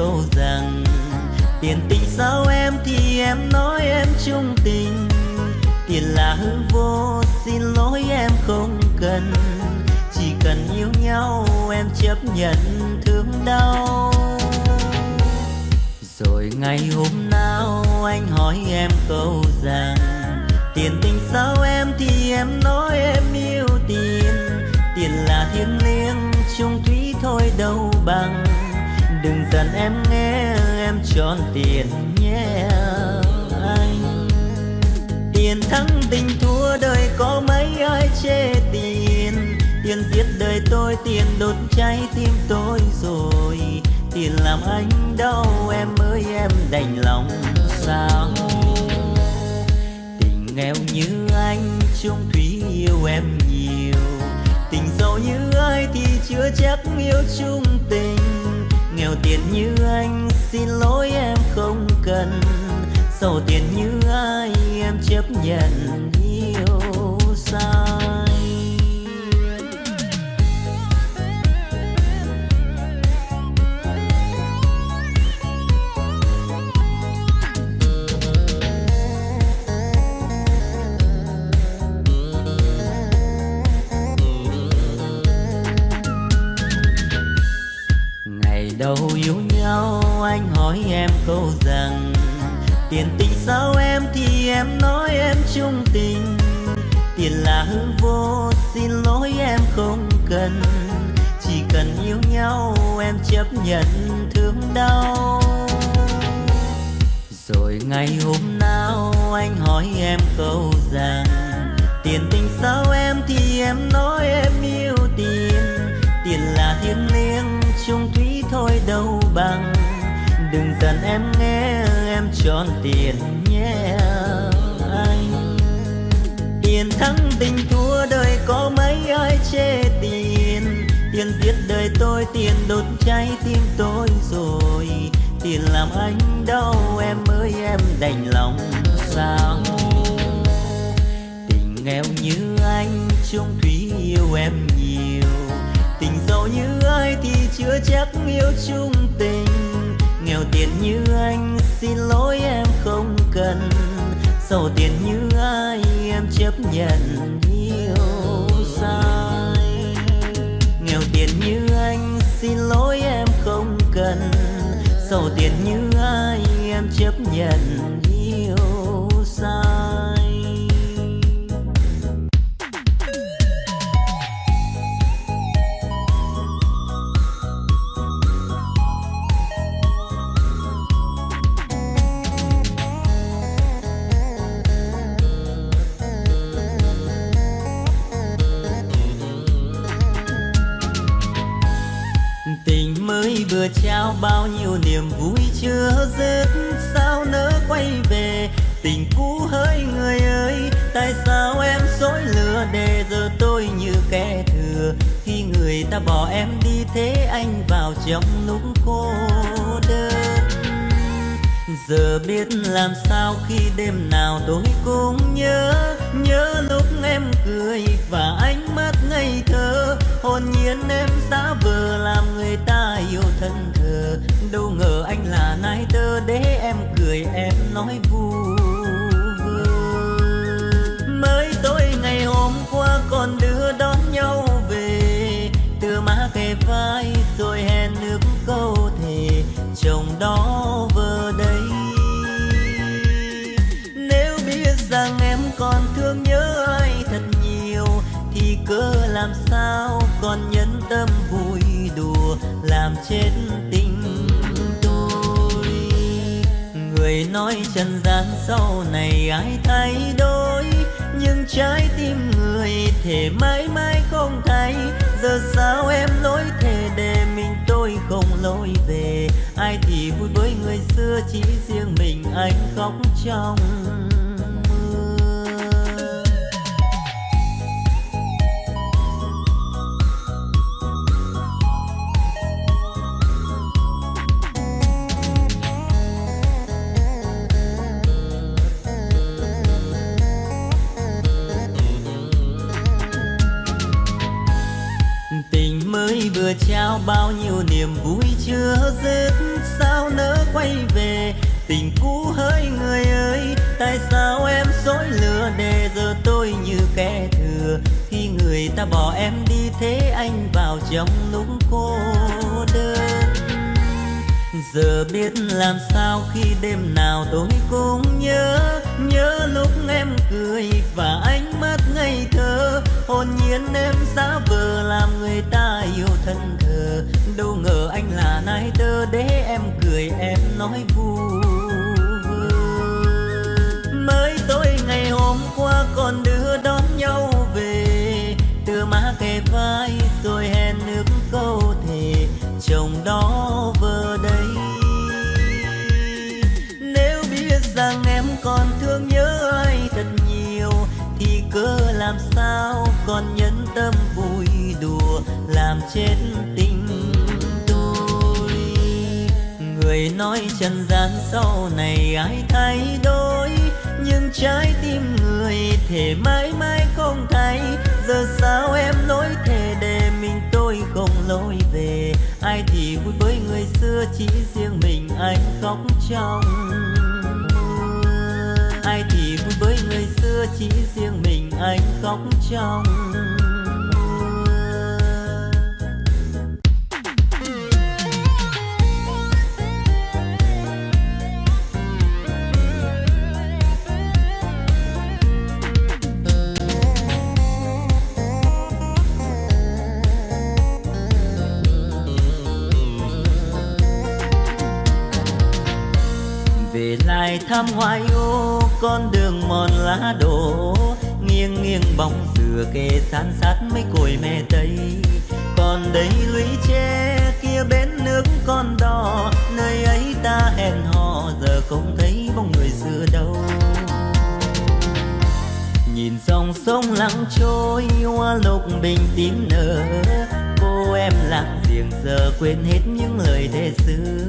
câu rằng, tiền tình sao em thì em nói em trung tình. Tiền là hư vô, xin lỗi em không cần. Chỉ cần yêu nhau, em chấp nhận thương đau. Rồi ngày hôm nào anh hỏi em câu rằng, tiền tình sao em thì em nói em yêu tiền. Tiền là thiêng liêng, chung thủy thôi đâu bằng đừng em nghe, em tròn tiền nhé anh. Tiền thắng tình thua đời có mấy ai chê tiền? Tiền giết đời tôi, tiền đốt cháy tim tôi rồi. Tiền làm anh đau, em ơi, em đành lòng sao? Tình nghèo như anh, chung thủy yêu em nhiều. Tình giàu như ai thì chưa chắc yêu chung tình nghèo tiền như anh, xin lỗi em không cần. Giàu tiền như ai, em chấp nhận. Nói hỏi em câu rằng, tiền tình sao em thì em nói em trung tình. Tiền là hư vô, xin lỗi em không cần. Chỉ cần yêu nhau, em chấp nhận thương đau. Rồi ngày hôm nào anh hỏi em câu rằng em nghe, em tròn tiền nhé anh. Tiền thắng tình thua đời có mấy ai chê tiền? Tiền giết đời tôi, tiền đốt cháy tim tôi rồi. Tiền làm anh đau, em ơi, em đành lòng sao? Tình nghèo như anh, chung thủy yêu em nhiều. Tình giàu như ai thì chưa chắc yêu chung tình nghèo tiền như anh, xin lỗi em không cần. Giàu tiền như ai, em chấp nhận yêu sai. Nghèo tiền như anh, xin lỗi em không cần. Giàu tiền như ai, em chấp nhận trong lúc cô đơn. Giờ biết làm sao khi đêm nào tôi cũng nhớ nhớ lúc em cười và ánh mắt ngây thơ. Hồn nhiên em giả vờ làm người ta yêu thân thờ, đâu ngờ nói trần gian sau này ai thay đổi, nhưng trái tim người thể mãi mãi không thay. Giờ sao em lối thề để mình tôi không lối về? Ai thì vui với người xưa chỉ riêng mình anh khóc trong bao nhiêu niềm vui chưa dứt, sao nỡ quay về? Tình cũ hỡi người ơi, tại sao em dối lừa để giờ tôi như kẻ thừa? Khi người ta bỏ em đi, thế anh vào trong lúc cô đơn giờ biết làm sao khi đêm nào tôi cũng nhớ nhớ lúc em cười và ánh mắt ngây thơ. Hồn nhiên em giả vờ làm người ta yêu thân thờ. Đâu ngờ anh là nai tơ để em cười, em nói vui. Mới tối ngày hôm qua còn đưa đón nhau về. Từ má kề vai rồi hẹn nước câu thề. Chồng đó sao còn nhân tâm vui đùa làm chết tình tôi. Người nói trần gian sau này ai thay đổi, nhưng trái tim người thể mãi mãi không thay. Giờ sao em lối thề để mình tôi không lối về? Ai thì vui với người xưa chỉ riêng mình anh khóc trong ai thì vui với người xưa chỉ riêng mình anh khóc trong lại thăm hoài ô con đường mòn lá đổ nghiêng bóng dừa kề san sát mấy cội me tây. Còn đây lũy tre kia bến nước con đò, nơi ấy ta hẹn hò, giờ không thấy bóng người xưa đâu. Nhìn dòng sông lặng trôi, hoa lục bình tím nở. Cô em lặng giềng giờ quên hết những lời thề xưa.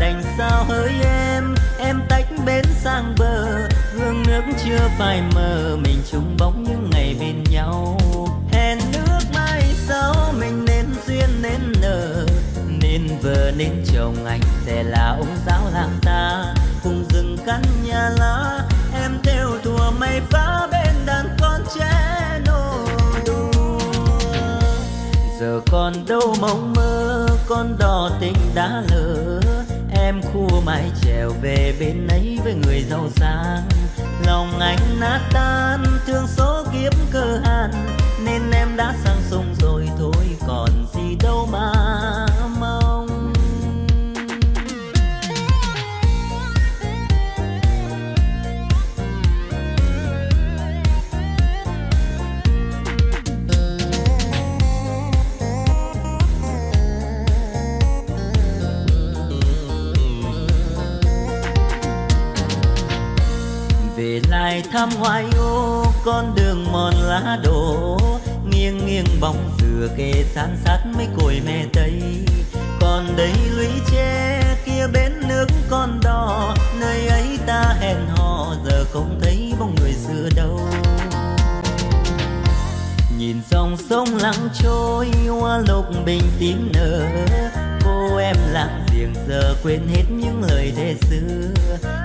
Đành sao hỡi em em tách bến sang bờ, hương nước chưa phai mờ, mình chung bóng những ngày bên nhau. Hẹn nước mai sau mình nên duyên nên nở, nên vợ nên chồng anh sẽ là ông giáo làng ta. Cùng rừng căn nhà lá, em theo thùa mây phá bên đàn con trẻ nô đùa giờ còn đâu mộng mơ, con đò tình đã em khua mãi trèo về bên ấy với người giàu sang. Lòng anh nát tan, thương số kiếp cơ hàn nên em đã sang sông rồi. Tham thăm hoài ô con đường mòn lá đổ. Nghiêng nghiêng bóng dừa kề san sát mấy cội mẹ tây. Còn đây lũy tre kia bến nước con đò. Nơi ấy ta hẹn hò, giờ không thấy bóng người xưa đâu. Nhìn dòng sông lặng trôi, hoa lục bình tím nở. Cô em lặng giềng giờ quên hết những lời thề xưa.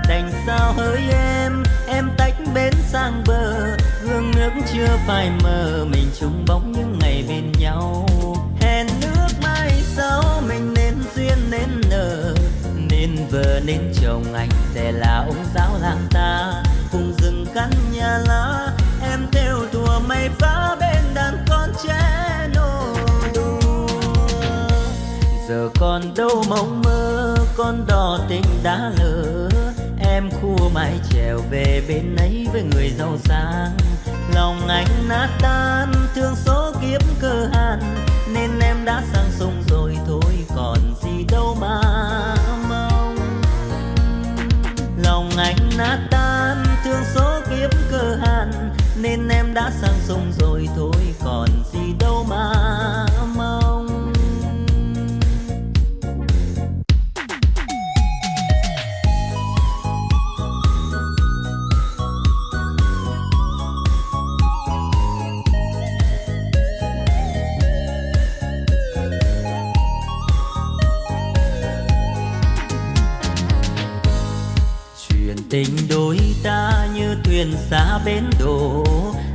Đành sao hỡi em em tách bến sang bờ. Gương nước chưa phai mờ, mình chung bóng những ngày bên nhau. Hẹn nước mai sau, mình nên duyên nên nở nên vợ, nên chồng, anh sẽ là ông giáo làng ta. Cùng rừng căn nhà lá, em theo thùa mây phá bên giờ còn đâu mộng mơ, con đò tình đã lỡ em khua mái trèo về bên ấy với người giàu sang. Lòng anh nát tan, thương số kiếp cơ hàn nên em đã sang sông rồi, thôi còn gì đâu mà mong. Lòng anh nát tan, thương số kiếp cơ hàn nên em đã sang sông rồi, thôi còn gì đâu mà tình đôi ta như thuyền xa bến đổ.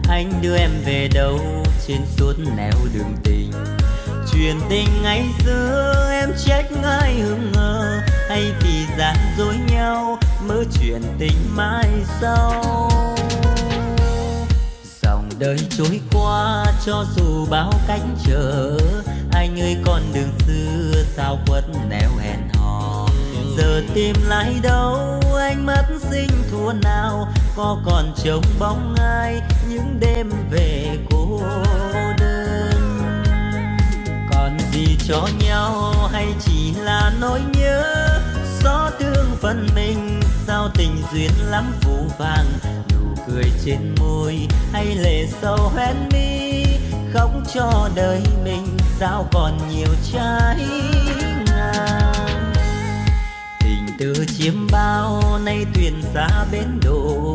Anh đưa em về đâu? Trên suốt nẻo đường tình. Chuyện tình ngày xưa em trách ai hững ngờ. Hay vì gian dối nhau mơ chuyện tình mai sau. Dòng đời trôi qua cho dù bao cánh trở, anh ơi con đường xưa sao quất nẻo hẹn giờ tìm lại đâu anh mất sinh thua nào, có còn trông bóng ai những đêm về cô đơn? Còn gì cho nhau hay chỉ là nỗi nhớ? Gió thương phần mình, sao tình duyên lắm phù vàng? Nụ cười trên môi hay lệ sâu hoen mi? Khóc cho đời mình, sao còn nhiều trái từ chiếm bao, nay thuyền xa bến đổ.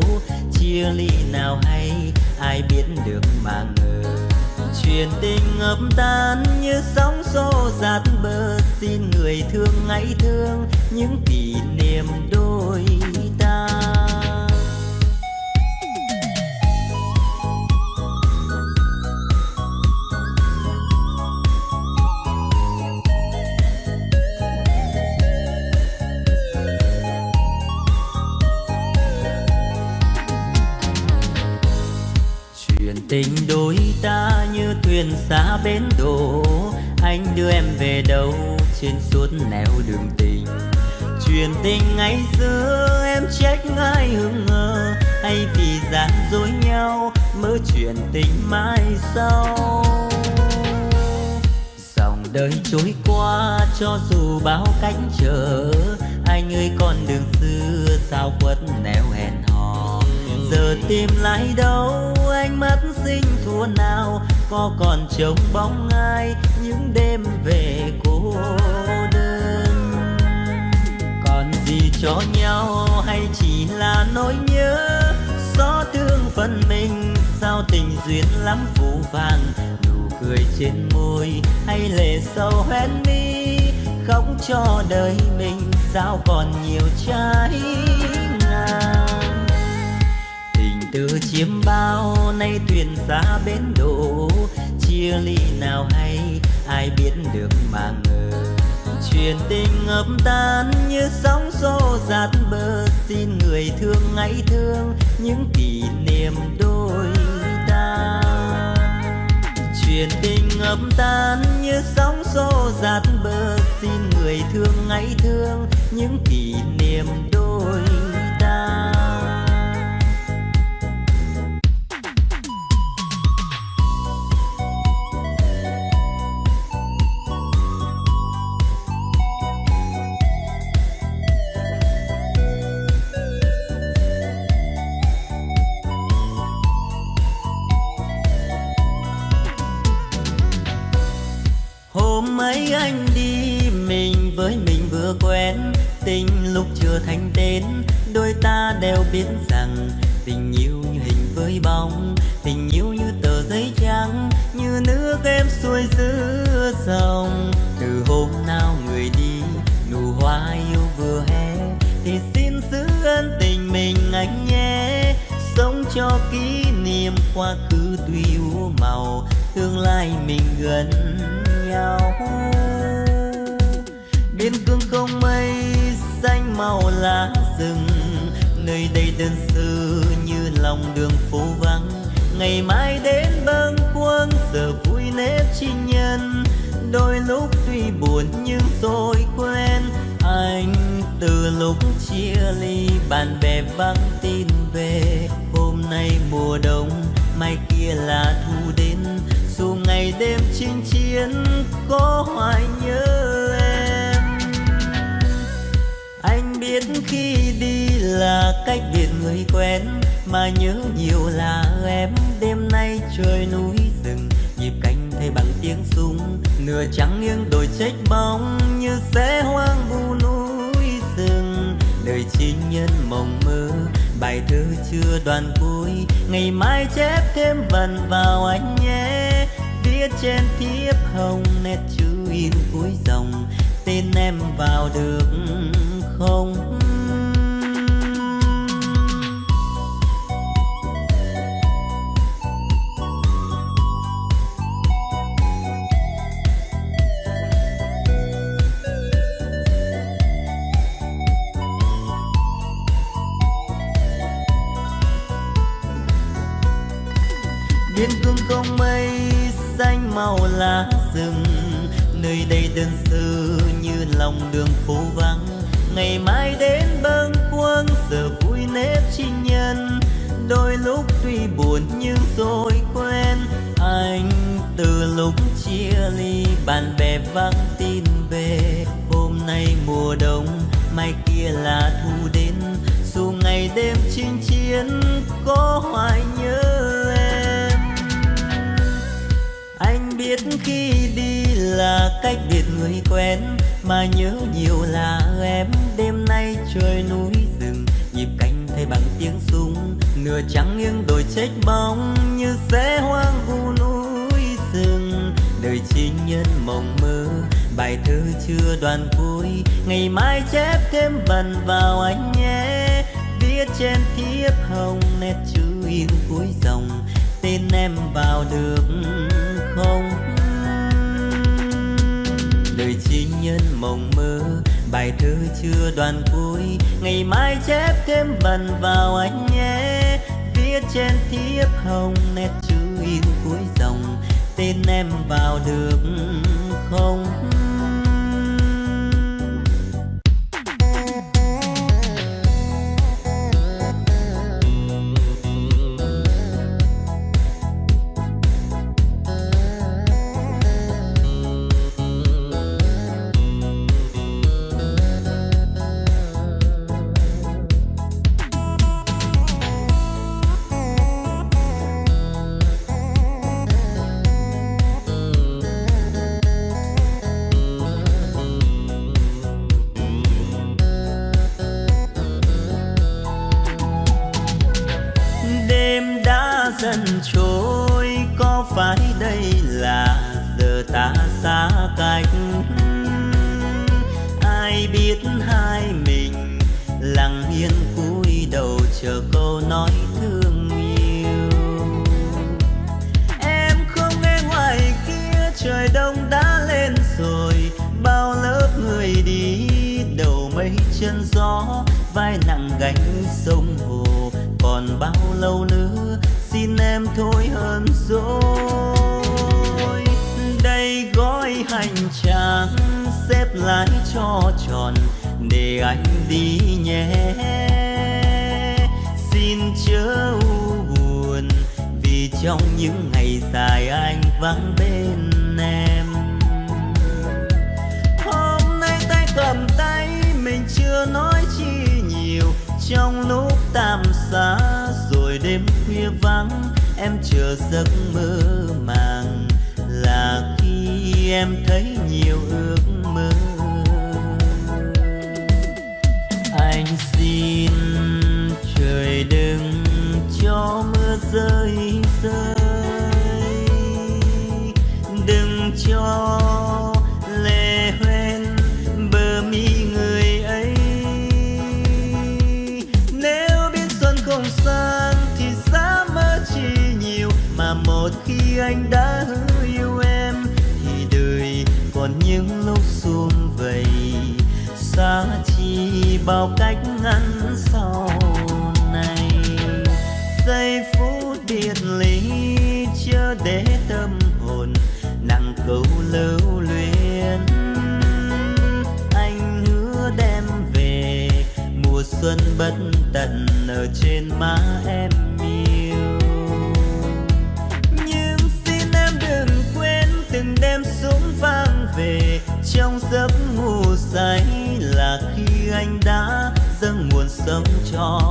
Chia ly nào hay, ai biết được mà ngờ. Chuyện tình ngập tan như sóng xô dạt bờ. Xin người thương hãy thương những kỷ niệm đôi ta. Tình đôi ta như thuyền xa bến đổ anh đưa em về đâu trên suốt nẻo đường tình? Chuyện tình ngày xưa em trách ai hững ngờ hay vì gian dối nhau mơ chuyện tình mai sau? Dòng đời trôi qua cho dù bao cánh trở, anh ơi con đường xưa sao quất nẻo hẹn hò? Giờ tìm lại đâu anh mất sinh thua nào, có còn trông bóng ai những đêm về cô đơn? Còn gì cho nhau hay chỉ là nỗi nhớ? Xót thương phần mình, sao tình duyên lắm phù vàng nụ cười trên môi hay lệ sâu hoen mi? Khóc cho đời mình, sao còn nhiều trái từ chiếm bao nay thuyền xa bến đổ chia ly nào hay, ai biết được mà ngờ. Chuyện tình ngập tan như sóng xô dạt bờ, xin người thương hãy thương những kỷ niệm đôi ta. Chuyện tình ngập tan như sóng xô dạt bờ, xin người thương hãy thương những kỷ niệm đôi ta chưa quen, tình lúc chưa thành tên, đôi ta đều biết rằng tình yêu như hình với bóng, tình yêu như tờ giấy trắng, như nước em xuôi giữa dòng. Từ hôm nào người đi, nụ hoa yêu vừa hé, thì xin giữ ân tình mình anh nhé. Sống cho kỷ niệm quá khứ tuy u màu, tương lai mình gần nhau không mây xanh màu lá rừng, nơi đây đơn sơ như lòng đường phố vắng. Ngày mai đến bâng khuâng, giờ vui nếp chi nhân. Đôi lúc tuy buồn nhưng tôi quen anh từ lúc chia ly, bạn bè vắng tin về. Hôm nay mùa đông, mai kia là thu đến. Dù ngày đêm chinh chiến, có hoài nhớ. Biết khi đi là cách biệt người quen, mà nhớ nhiều là em. Đêm nay trời núi rừng, nhịp cánh thay bằng tiếng súng. Nửa trắng nghiêng đồi trách bóng, như sẽ hoang vu núi rừng. Đời chi nhân mộng mơ, bài thơ chưa đoàn cuối. Ngày mai chép thêm vần vào anh nhé. Viết trên thiếp hồng, nét chữ in cuối dòng. Tên em vào được không? Biên cương không mây xanh màu lá rừng, nơi đây đơn sơ như lòng đường phố vắng ngày mai đến bâng khuâng, giờ vui nếp chi nhân. Đôi lúc tuy buồn nhưng rồi quen, anh từ lúc chia ly, bạn bè vắng tin về. Hôm nay mùa đông, mai kia là thu đến, dù ngày đêm chinh chiến, có hoài nhớ em. Anh biết khi đi là cách biệt người quen mà nhớ nhiều là em. Đêm nay trời núi rừng, nhịp cánh thay bằng tiếng súng. Nửa trắng nghiêng đồi chết bóng, như sẽ hoang vu núi rừng. Đời chi nhân mộng mơ, bài thơ chưa đoàn cuối. Ngày mai chép thêm vần vào anh nhé. Viết trên thiếp hồng, nét chữ in cuối dòng. Tên em vào được không? Nhân mộng mơ. Bài thơ chưa đoàn cuối, ngày mai chép thêm vần vào anh nhé. Viết trên thiếp hồng, nét chữ in cuối dòng. Tên em vào được không? anh đi nhé. Xin chớ u buồn, vì trong những ngày dài anh vắng bên em. Hôm nay tay cầm tay mình chưa nói chi nhiều, trong lúc tạm xa rồi đêm khuya vắng, em chờ giấc mơ màng là khi em thấy rơi rơi. Đừng cho lệ hoen bờ mi người ấy. Nếu biết xuân không sang thì giá mơ chi nhiều, mà một khi anh đã hứa yêu em thì đời còn những lúc xuông vầy. Xa chi bao cách ngăn sau triết ly chưa để tâm hồn, nặng câu lưu luyến. Anh hứa đem về mùa xuân bất tận ở trên má em yêu. Nhưng xin em đừng quên từng đêm súng vang về, trong giấc ngủ say là khi anh đã dâng nguồn sống cho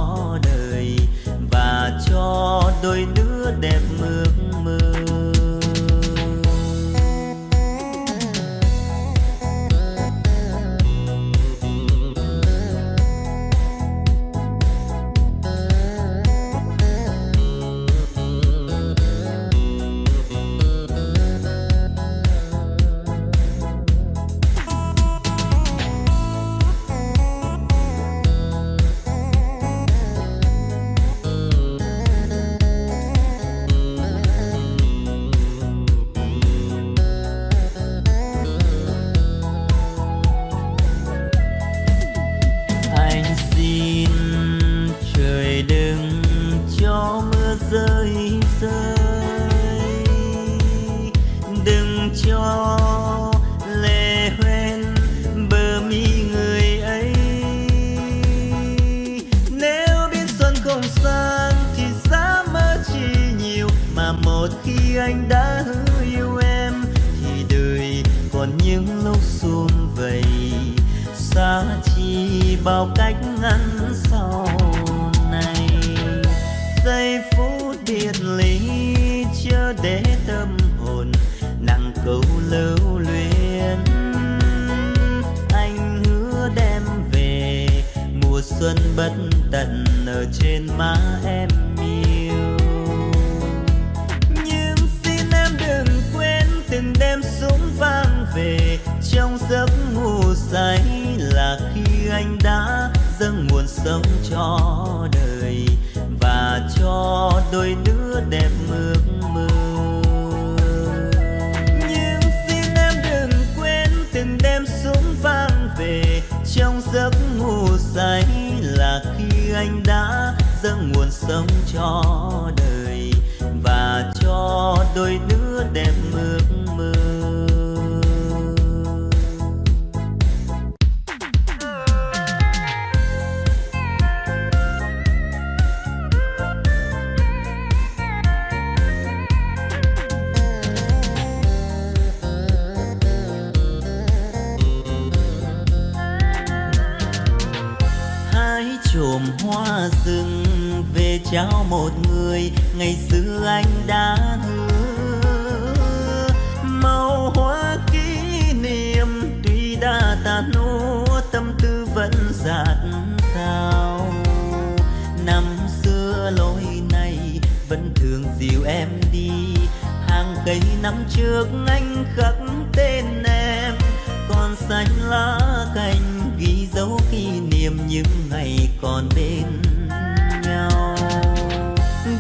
xuân bất tận ở trên má em yêu. Nhưng xin em đừng quên từng đêm súng vang về, trong giấc ngủ say là khi anh đã dâng nguồn sống cho đời và cho đôi đứa đẹp ước mơ nhưng xin em đừng quên từng đêm súng vang về, trong giấc ngủ say anh đã dâng nguồn sống cho đời và cho đôi đứa trao một người, ngày xưa anh đã hứa. Màu hoa kỷ niệm tuy đã tàn nô, tâm tư vẫn dạt sao năm xưa lối này vẫn thường dìu em đi. Hàng cây năm trước anh khắc tên em. Còn xanh lá cành ghi dấu kỷ niệm những ngày còn bên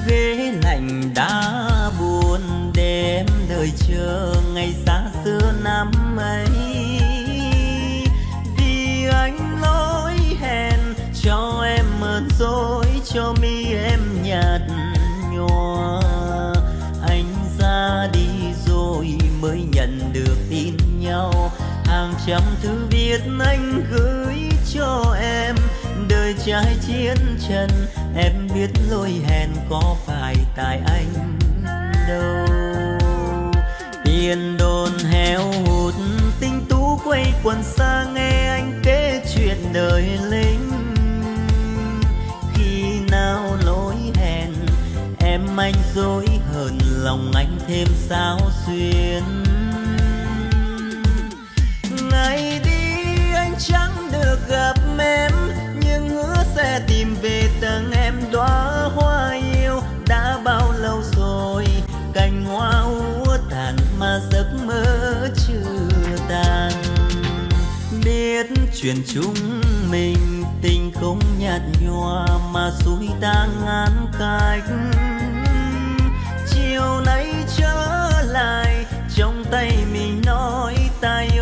ghế lạnh đã buồn đêm đợi chờ ngày xa xưa năm ấy. Vì anh lỗi hẹn cho em mượn dối, cho mi em nhạt nhòa. Anh ra đi rồi mới nhận được tin nhau. Hàng trăm thư viết anh gửi cho em, đời trai chiến trần em biết lỗi hẹn có phải tại anh đâu. Tiền đồn heo hụt, tinh tú quay quần xa nghe anh kể chuyện đời lính. Khi nào lỗi hẹn, em anh dối hờn lòng anh thêm sao xuyên ngày đóa hoa yêu đã bao lâu rồi? Cành hoa úa tàn mà giấc mơ chưa tàn. Biết chuyện chúng mình tình không nhạt nhòa mà xui ta ngán cách. Chiều nay trở lại, trong tay mình nói tay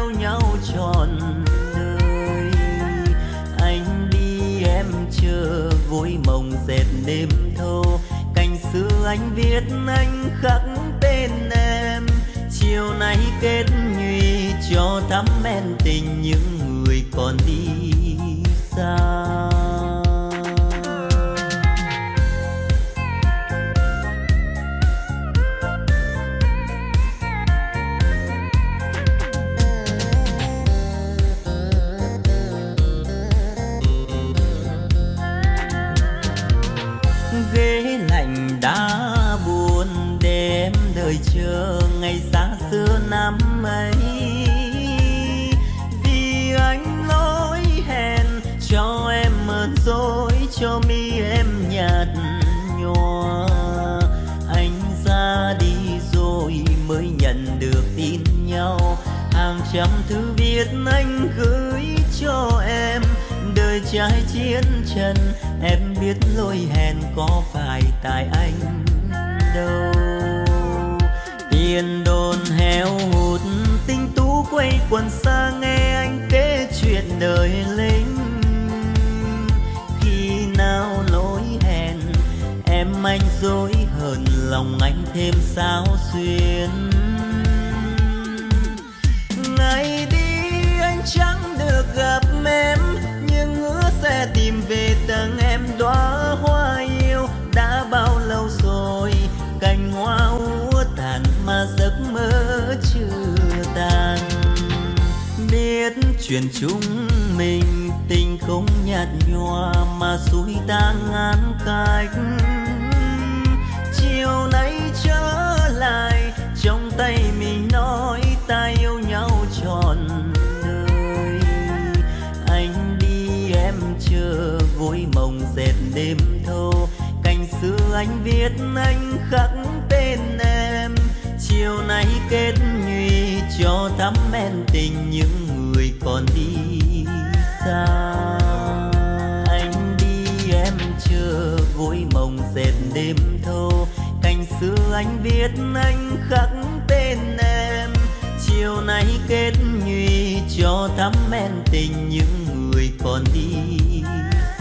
chờ mộng dệt đêm thâu cành xưa anh viết, anh khắc tên em. Chiều nay kết nhụy cho thắm men tình những người còn đi lòng anh thêm sao xuyên ngày đi anh chẳng được gặp em, nhưng hứa sẽ tìm về tầng em. Đóa hoa yêu đã bao lâu rồi, cành hoa úa tàn mà giấc mơ chưa tàn. Biết chuyện chúng mình tình không nhạt nhòa mà suối ta ngán cách trở lại. Trong tay mình nói ta yêu nhau trọn đời. Anh đi, em chờ, vui mộng dệt đêm thâu. Cành xưa anh viết, anh khắc tên em. Chiều nay kết nhụy, cho thắm men tình những người còn đi xa. Anh đi, em chưa vui mộng dệt đêm thâu xưa anh viết anh khắc tên em. Chiều nay kết nhụy cho thắm men tình những người còn đi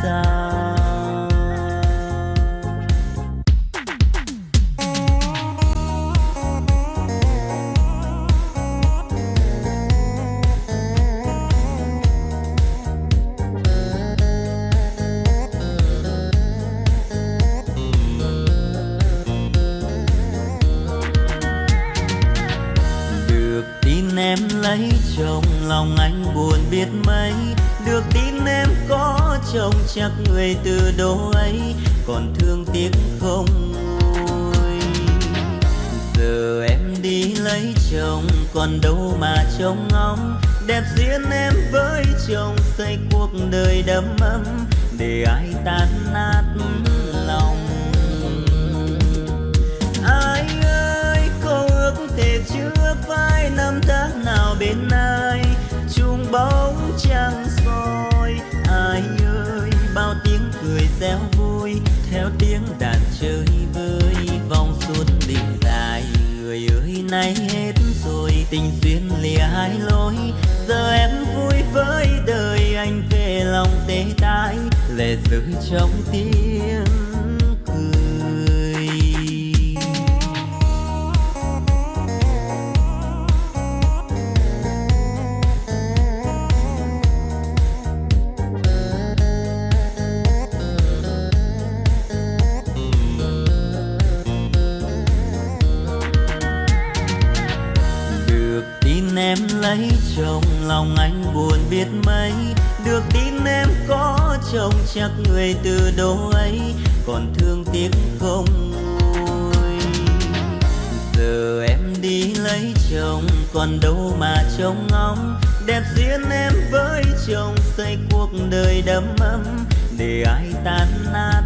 xa. Lấy chồng lòng anh buồn biết mấy. Được tin em có chồng chắc người từ đâu ấy, còn thương tiếc không nguôi giờ em đi lấy chồng, còn đâu mà trông ngóng. Đẹp duyên em với chồng, xây cuộc đời đầm ấm. Để ai tan nát thể chưa phai năm tháng nào bên ai? Chung bóng trăng soi, ai ơi? Bao tiếng cười reo vui, theo tiếng đàn chơi vơi. Vòng xuân đỉnh dài người ơi, nay hết rồi. Tình duyên lìa hai lối, giờ em vui với đời. Anh về lòng tê tái, lệ rơi trong tim. Trong lòng anh buồn biết mấy. Được tin em có chồng chắc người từ đâu ấy. Còn thương tiếc không nguôi giờ em đi lấy chồng, còn đâu mà trông ngóng. Đẹp duyên em với chồng, xây cuộc đời đầm ấm. Để ai tan nát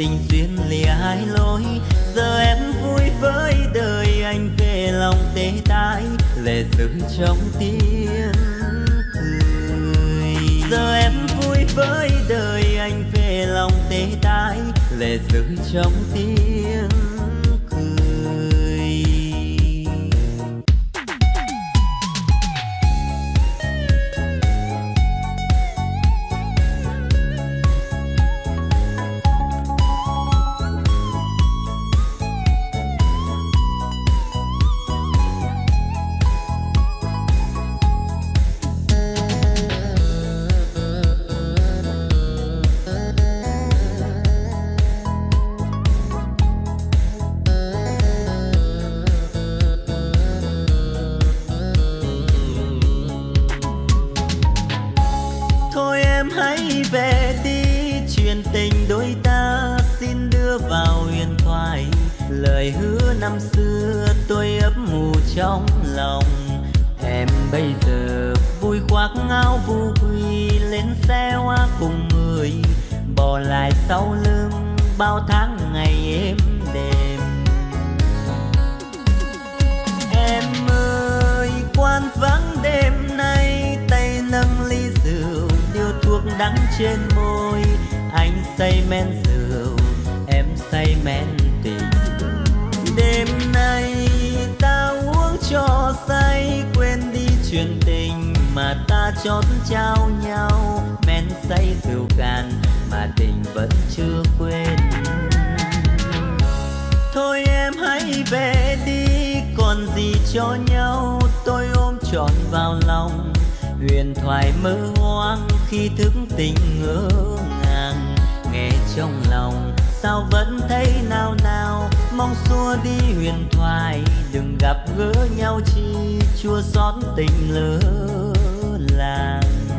tình duyên lìa hai lối. Giờ em vui với đời anh về lòng tê tái, lệ rơi trong tiếng cười. Giờ em vui với đời anh về lòng tê tái, lệ rơi trong tiếng sau lưng, bao tháng ngày êm đềm. Em ơi quan vắng đêm nay, tay nâng ly rượu điếu thuốc đắng trên môi. Anh say men rượu, em say men ta chót trao nhau. Men say rượu cạn mà tình vẫn chưa quên. Thôi em hãy về đi, còn gì cho nhau. Tôi ôm trọn vào lòng, huyền thoại mơ hoang khi thức tình ngỡ ngàng. Nghe trong lòng, sao vẫn thấy nao nao? Mong xua đi huyền thoại, đừng gặp gỡ nhau chi. Chua xót tình lớn làng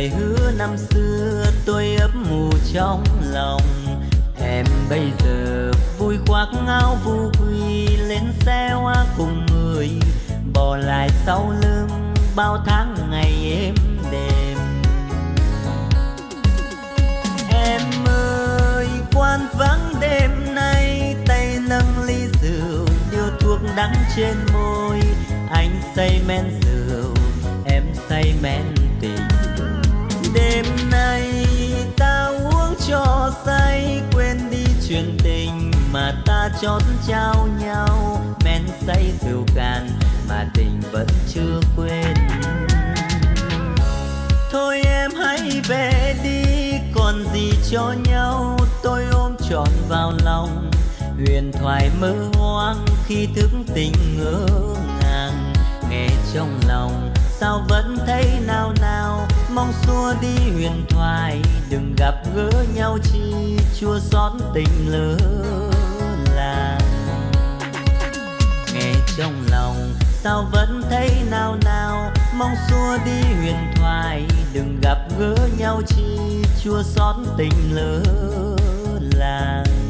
lời hứa năm xưa tôi ấp mù trong lòng. Em bây giờ vui khoác áo vu quy lên xe hoa cùng người. Bỏ lại sau lưng bao tháng ngày êm đềm. Em ơi quan vắng đêm nay, tay nâng ly rượu điều thuốc đắng trên môi. Anh say men rượu, em say men cho say, quên đi chuyện tình mà ta chót trao nhau. Men say rượu cạn mà tình vẫn chưa quên. Thôi em hãy về đi, còn gì cho nhau. Tôi ôm trọn vào lòng, huyền thoại mơ hoang khi thức tình ngỡ ngàng. Nghe trong lòng, sao vẫn thấy nao nao? Mong xua đi huyền thoại, đừng gặp gỡ nhau chi chua xót tình lỡ làng. Nghe trong lòng, sao vẫn thấy nao nao? Mong xua đi huyền thoại, đừng gặp gỡ nhau chi chua xót tình lỡ làng.